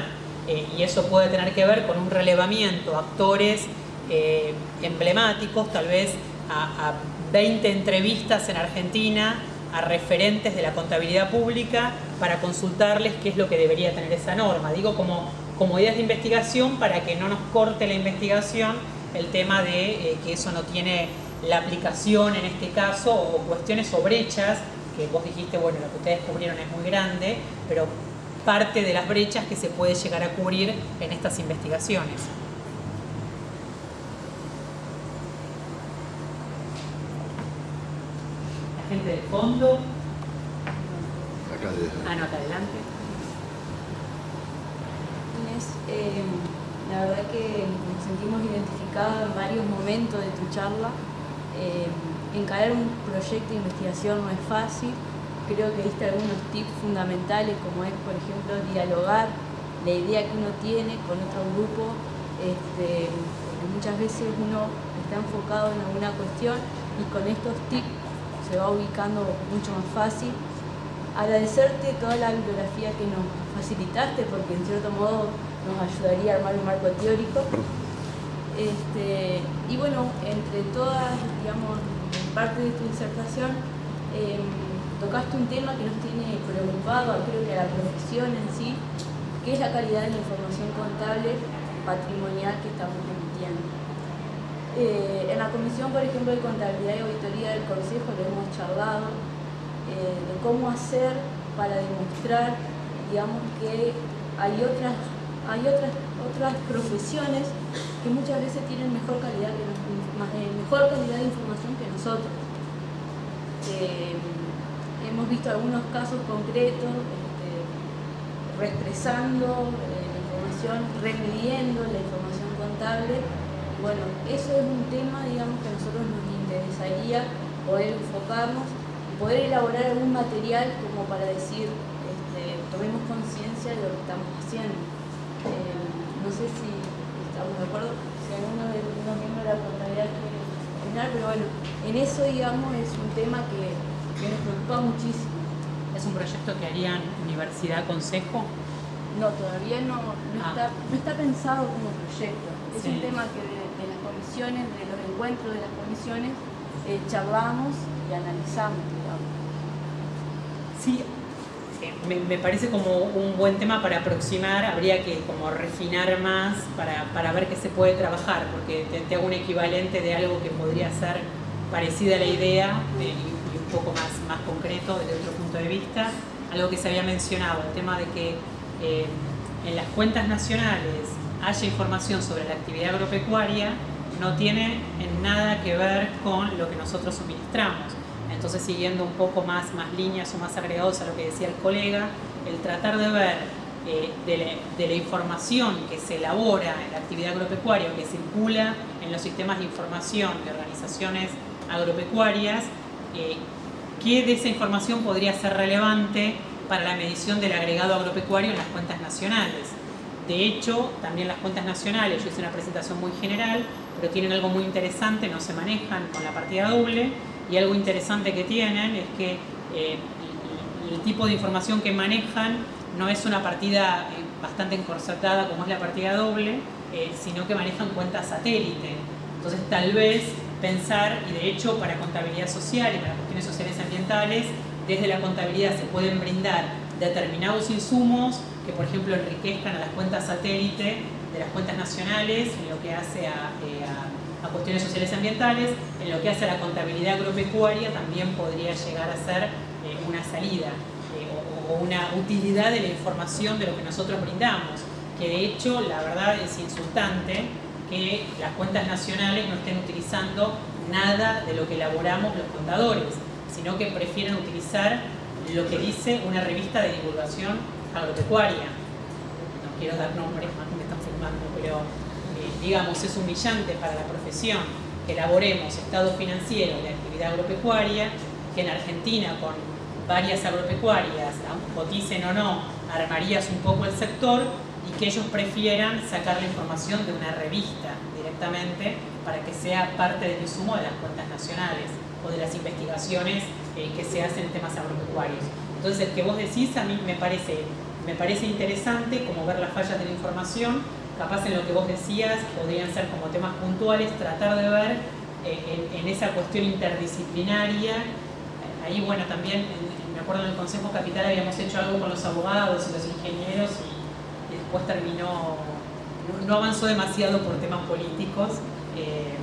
Eh, y eso puede tener que ver con un relevamiento, actores eh, emblemáticos, tal vez a, a 20 entrevistas en Argentina a referentes de la contabilidad pública para consultarles qué es lo que debería tener esa norma. Digo como, como ideas de investigación para que no nos corte la investigación el tema de eh, que eso no tiene la aplicación en este caso o cuestiones o brechas que vos dijiste, bueno, lo que ustedes cubrieron es muy grande, pero parte de las brechas que se puede llegar a cubrir en estas investigaciones. gente del fondo. Anota, adelante. Inés, eh, la verdad que nos sentimos identificados en varios momentos de tu charla. Eh, encarar un proyecto de investigación no es fácil. Creo que diste algunos tips fundamentales, como es, por ejemplo, dialogar la idea que uno tiene con otro grupo. Este, muchas veces uno está enfocado en alguna cuestión y con estos tips se va ubicando mucho más fácil. Agradecerte toda la bibliografía que nos facilitaste porque en cierto modo nos ayudaría a armar un marco teórico. Este, y bueno, entre todas, digamos, parte de tu disertación, em, tocaste un tema que nos tiene preocupado, creo que a la profesión en sí, que es la calidad de la información contable patrimonial que estamos emitiendo. Eh, en la Comisión, por ejemplo, de Contabilidad y Auditoría del Consejo lo hemos charlado eh, de cómo hacer para demostrar, digamos, que hay otras, hay otras, otras profesiones que muchas veces tienen mejor calidad, que eh, mejor calidad de información que nosotros. hemos visto algunos casos concretos, este, la información, remidiendo la información contable bueno, eso es un tema, digamos, que a nosotros nos interesaría poder enfocarnos y poder elaborar algún material como para decir, este, tomemos conciencia de lo que estamos haciendo. Eh, no sé si estamos de acuerdo, si alguno de los miembros de la contabilidad quiere opinar, pero bueno, en eso, digamos, es un tema que, nos preocupa muchísimo. ¿Es un proyecto que harían Universidad Consejo? No, todavía no, ah. está, no está pensado como proyecto. Es un tema que de los encuentros de las comisiones, eh, charlamos y analizamos, Sí, me, parece como un buen tema para aproximar, habría que como refinar más para, ver qué se puede trabajar, porque te, hago un equivalente de algo que podría ser parecida a la idea y, un poco más, más concreto desde otro punto de vista, algo que se había mencionado, el tema de que eh, en las cuentas nacionales haya información sobre la actividad agropecuaria, no tiene en nada que ver con lo que nosotros suministramos. Entonces, siguiendo un poco más, más líneas o más agregados a lo que decía el colega, el tratar de ver eh, de, la, información que se elabora en la actividad agropecuaria o que circula en los sistemas de información de organizaciones agropecuarias, eh, qué de esa información podría ser relevante para la medición del agregado agropecuario en las cuentas nacionales. De hecho, también las cuentas nacionales, yo hice una presentación muy general, pero tienen algo muy interesante, no se manejan con la partida doble y algo interesante que tienen es que eh, el, tipo de información que manejan no es una partida eh, bastante encorsetada como es la partida doble, eh, sino que manejan cuentas satélite. Entonces tal vez pensar, y de hecho para contabilidad social y para cuestiones sociales ambientales, desde la contabilidad se pueden brindar determinados insumos que por ejemplo enriquezcan a las cuentas satélite las cuentas nacionales en lo que hace a, eh, cuestiones sociales ambientales, en lo que hace a la contabilidad agropecuaria también podría llegar a ser eh, una salida eh, o, una utilidad de la información de lo que nosotros brindamos, que de hecho la verdad es insultante que las cuentas nacionales no estén utilizando nada de lo que elaboramos los contadores, sino que prefieren utilizar lo que dice una revista de divulgación agropecuaria. No quiero dar nombres más pero eh, digamos es humillante para la profesión que elaboremos estado financiero de actividad agropecuaria, que en Argentina con varias agropecuarias, coticen o no, armarías un poco el sector y que ellos prefieran sacar la información de una revista directamente para que sea parte del insumo de las cuentas nacionales o de las investigaciones eh, que se hacen en temas agropecuarios. Entonces, el que vos decís a mí me parece, me parece interesante como ver las fallas de la información capaz en lo que vos decías podrían ser como temas puntuales, tratar de ver eh, en, esa cuestión interdisciplinaria. Ahí, bueno, también me acuerdo en el Consejo Capital habíamos hecho algo con los abogados y los ingenieros y, después terminó, no, avanzó demasiado por temas políticos. Eh,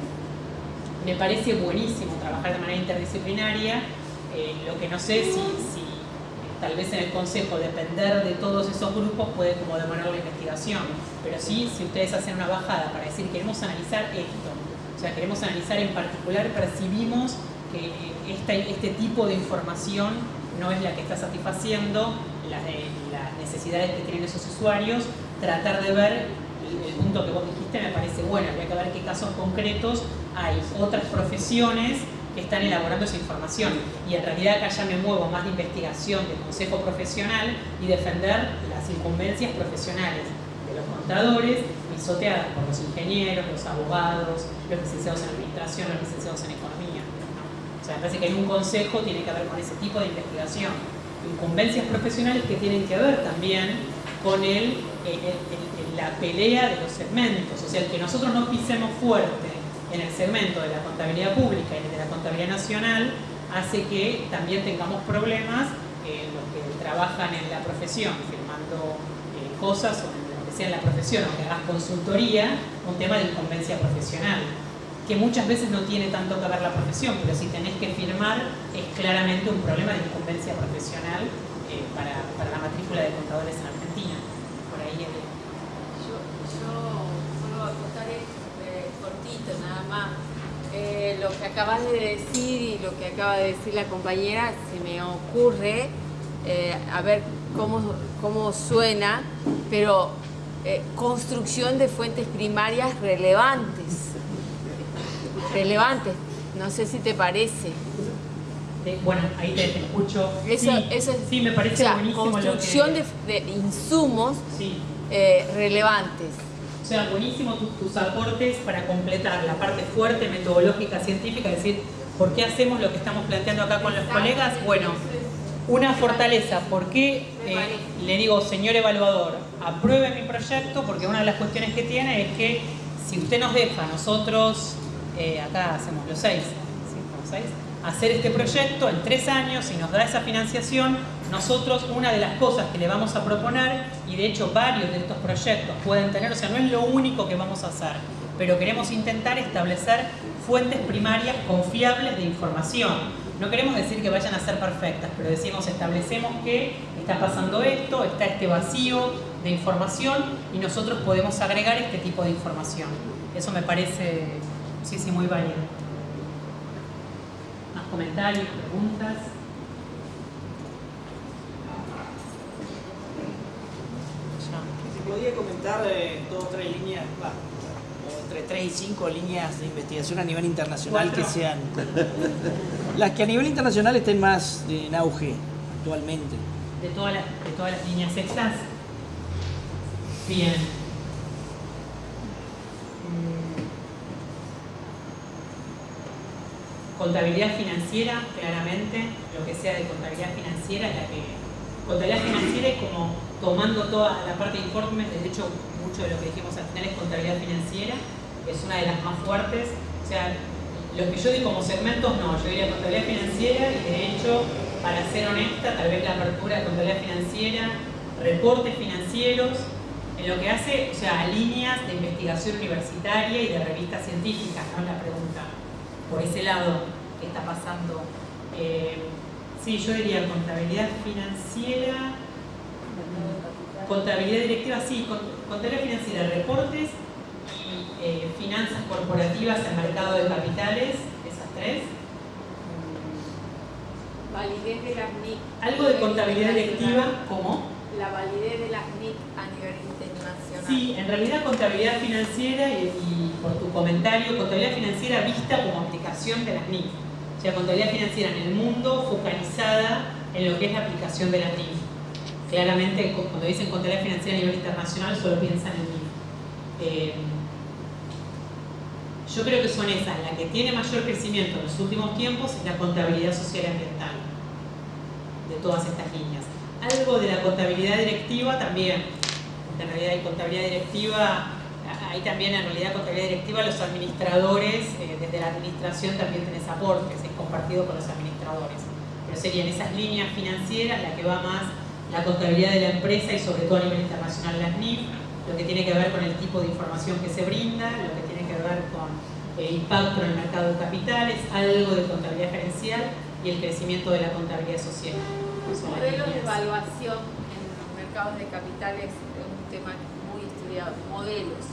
me parece buenísimo trabajar de manera interdisciplinaria. Eh, lo que no sé si tal vez en el consejo depender de todos esos grupos puede como demorar la investigación, pero sí si ustedes hacen una bajada para decir queremos analizar esto, o sea, queremos analizar en particular, percibimos que este tipo de información no es la que está satisfaciendo las, las necesidades que tienen esos usuarios, tratar de ver el punto que vos dijiste me parece bueno, habría que ver qué casos concretos hay. Otras profesiones están elaborando esa información. Y en realidad acá ya me muevo más de investigación, de consejo profesional y defender las incumbencias profesionales de los contadores, pisoteadas por los ingenieros, los abogados, los licenciados en administración, los licenciados en economía. O sea, me parece que hay un consejo, tiene que ver con ese tipo de investigación. Incumbencias profesionales que tienen que ver también con el, la pelea de los segmentos, o sea, el que nosotros no pisemos fuerte en el segmento de la contabilidad pública y de la contabilidad nacional hace que también tengamos problemas en los que trabajan en la profesión, firmando eh, cosas o en lo que sea en la profesión, o que hagas consultoría, un tema de incumbencia profesional, que muchas veces no tiene tanto que ver la profesión, pero si tenés que firmar es claramente un problema de incumbencia profesional eh, para, para, la matrícula de contadores en Argentina. Por ahí nada más. Eh, lo que acabas de decir y lo que acaba de decir la compañera, se me ocurre, eh, a ver cómo, cómo suena, pero eh, construcción de fuentes primarias relevantes. Relevantes, no sé si te parece. Bueno, ahí te, escucho. Eso, sí, eso sí, me parece buenísimo. Construcción de, de, insumos relevantes. O sea, buenísimo tus, aportes para completar la parte fuerte, metodológica, científica, es decir, ¿por qué hacemos lo que estamos planteando acá con los colegas? Bueno, una fortaleza, ¿por qué eh, le digo, señor evaluador, apruebe mi proyecto? Porque una de las cuestiones que tiene es que si usted nos deja, nosotros, eh, acá hacemos los seis, ¿sí? los seis hacer este proyecto en tres años y nos da esa financiación, nosotros una de las cosas que le vamos a proponer, y de hecho varios de estos proyectos pueden tener, o sea, no es lo único que vamos a hacer, pero queremos intentar establecer fuentes primarias confiables de información. No queremos decir que vayan a ser perfectas, pero decimos, establecemos que está pasando esto, está este vacío de información y nosotros podemos agregar este tipo de información. Eso me parece, sí, sí, muy válido comentarios, preguntas. Si podía comentar eh, dos o tres líneas, o entre tres y cinco líneas de investigación a nivel internacional que sean las que a nivel internacional estén más en auge actualmente. De todas las, de todas las líneas extras. Bien. Contabilidad financiera, claramente, lo que sea de contabilidad financiera, la que contabilidad financiera es como tomando toda la parte de informes, de hecho mucho de lo que dijimos al final es contabilidad financiera, es una de las más fuertes, o sea, lo que yo digo como segmentos no, yo diría contabilidad financiera y de hecho, para ser honesta, tal vez la apertura de contabilidad financiera, reportes financieros, en lo que hace, o sea, líneas de investigación universitaria y de revistas científicas, ¿no? La pregunta por ese lado que está pasando. Eh, sí, yo diría contabilidad financiera, contabilidad directiva, sí, contabilidad financiera, reportes y eh, finanzas corporativas en mercado de capitales, esas tres. Validez de las NIC. Algo de contabilidad directiva, ¿cómo? La validez de las NIC a nivel internacional. Sí, en realidad contabilidad financiera y por tu comentario, contabilidad financiera vista como aplicación de las NIF. O sea, contabilidad financiera en el mundo focalizada en lo que es la aplicación de las NIF. Claramente, cuando dicen contabilidad financiera a nivel internacional, solo piensan en NIF. Eh, yo creo que son esas. La que tiene mayor crecimiento en los últimos tiempos es la contabilidad social y ambiental, de todas estas líneas. Algo de la contabilidad directiva también, en realidad hay contabilidad directiva ahí también en realidad contabilidad directiva los administradores, eh, desde la administración también tenés aportes, es compartido con los administradores. Pero serían esas líneas financieras la que va más la contabilidad de la empresa y sobre todo a nivel internacional la NIF, lo que tiene que ver con el tipo de información que se brinda, lo que tiene que ver con el impacto en el mercado de capitales, algo de contabilidad gerencial y el crecimiento de la contabilidad social. Modelos de evaluación en los mercados de capitales es un tema muy estudiado, modelos.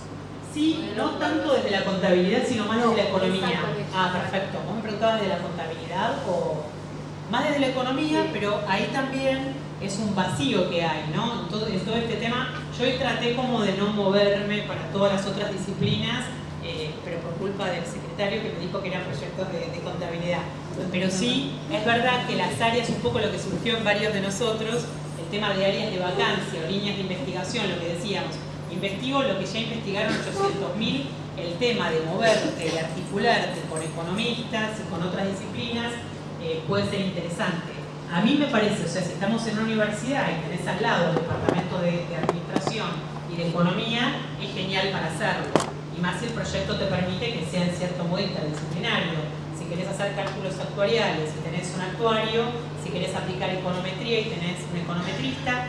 Sí, no tanto desde la contabilidad, sino más desde la economía. Ah, perfecto. Vos me preguntabas de la contabilidad o más desde la economía, pero ahí también es un vacío que hay, ¿no? En todo, en todo este tema, yo hoy traté como de no moverme para todas las otras disciplinas, eh, pero por culpa del secretario que me dijo que eran proyectos de, de, contabilidad. Pero sí, es verdad que las áreas, un poco lo que surgió en varios de nosotros, el tema de áreas de vacancia o líneas de investigación, lo que decíamos, investigo lo que ya investigaron 800.000, el tema de moverte, de articularte con economistas y con otras disciplinas, eh, puede ser interesante. A mí me parece, o sea, si estamos en una universidad y tenés al lado el departamento de, administración y de economía, es genial para hacerlo. Y más si el proyecto te permite que sea en cierto modo interdisciplinario. Si querés hacer cálculos actuariales y tenés un actuario, si querés aplicar econometría y tenés un econometrista,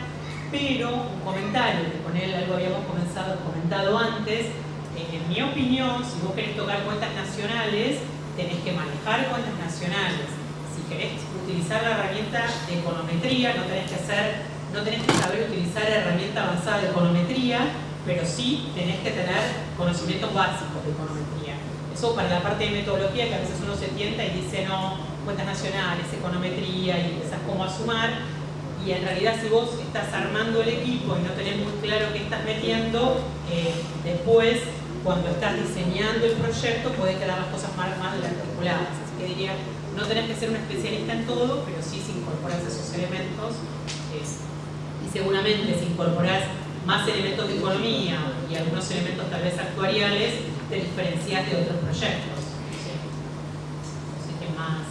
pero un comentario, que con él algo habíamos comenzado, comentado antes, en mi opinión, si vos querés tocar cuentas nacionales, tenés que manejar cuentas nacionales. Si querés utilizar la herramienta de econometría, no tenés que hacer, no tenés que saber utilizar herramienta avanzada de econometría, pero sí tenés que tener conocimientos básicos de econometría. Eso para la parte de metodología, que a veces uno se tienta y dice, no, cuentas nacionales, econometría, y empezás como a sumar, y en realidad si vos estás armando el equipo y no tenés muy claro qué estás metiendo, eh, después cuando estás diseñando el proyecto puede quedar las cosas más, más articuladas. Así que diría, no tenés que ser un especialista en todo, pero sí si incorporas esos elementos, y seguramente si incorporas más elementos de economía y algunos elementos tal vez actuariales, te diferencias de otros proyectos. ¿sí? Así que más...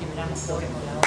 Liberamos sobre por.